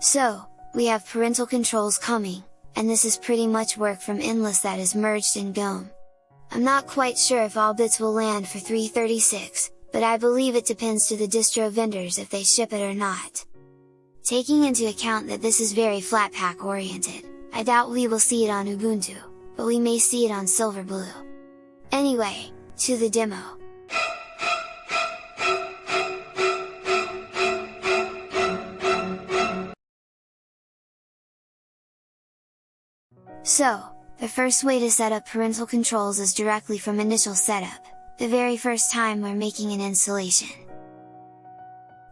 So, we have parental controls coming, and this is pretty much work from Endless that is merged in GNOME. I'm not quite sure if all bits will land for 336, but I believe it depends to the distro vendors if they ship it or not. Taking into account that this is very Flatpak oriented, I doubt we will see it on Ubuntu, but we may see it on Silverblue. Anyway, to the demo. So, the first way to set up parental controls is directly from initial setup, the very first time we're making an installation.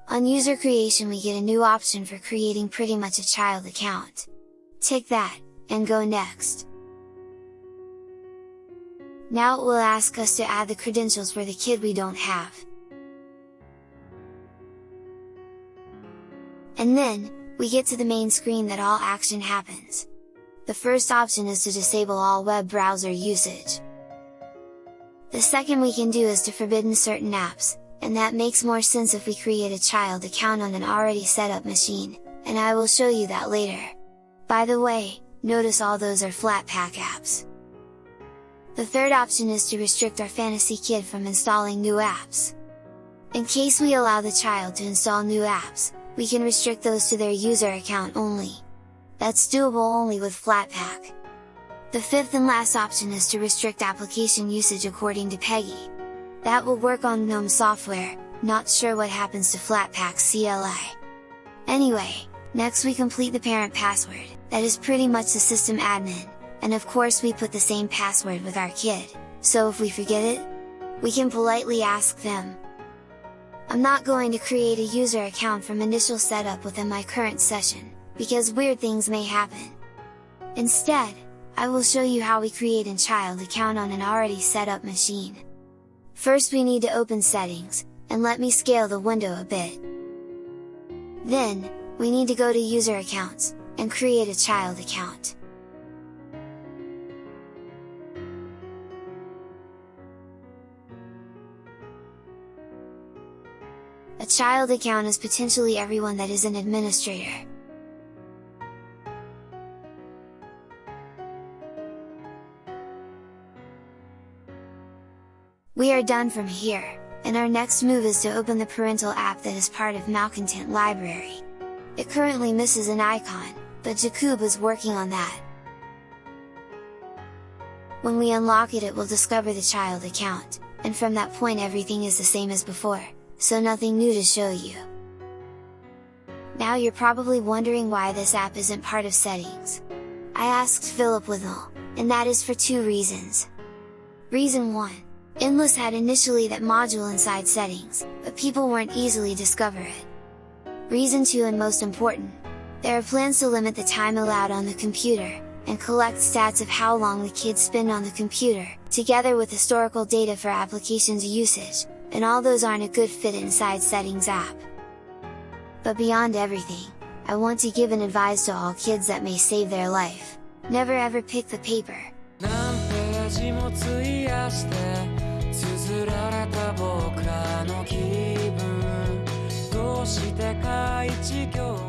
On user creation we get a new option for creating pretty much a child account. Tick that, and go next. Now it will ask us to add the credentials for the kid we don't have. And then, we get to the main screen that all action happens. The first option is to disable all web browser usage. The second we can do is to forbidden certain apps, and that makes more sense if we create a child account on an already set up machine, and I will show you that later. By the way, notice all those are Flatpak apps. The third option is to restrict our Fantasy Kid from installing new apps. In case we allow the child to install new apps, we can restrict those to their user account only. That's doable only with Flatpak. The fifth and last option is to restrict application usage according to PEGI. That will work on GNOME software, not sure what happens to Flatpak CLI. Anyway, next we complete the parent password, that is pretty much the system admin, and of course we put the same password with our kid, so if we forget it, we can politely ask them. I'm not going to create a user account from initial setup within my current session, because weird things may happen. Instead, I will show you how we create a child account on an already set up machine. First we need to open settings, and let me scale the window a bit. Then, we need to go to user accounts, and create a child account. A child account is potentially everyone that is an administrator. We are done from here, and our next move is to open the parental app that is part of Malcontent library. It currently misses an icon, but Jakub is working on that. When we unlock it it will discover the child account, and from that point everything is the same as before, so nothing new to show you. Now you're probably wondering why this app isn't part of settings. I asked Philip Withnall, and that is for two reasons. Reason 1 Endless had initially that module inside settings, but people weren't easily discover it. Reason 2 and most important, there are plans to limit the time allowed on the computer, and collect stats of how long the kids spend on the computer, together with historical data for applications usage, and all those aren't a good fit inside settings app. But beyond everything, I want to give an advice to all kids that may save their life, never ever pick the paper, 綴られた僕らの気分。どうしてか一行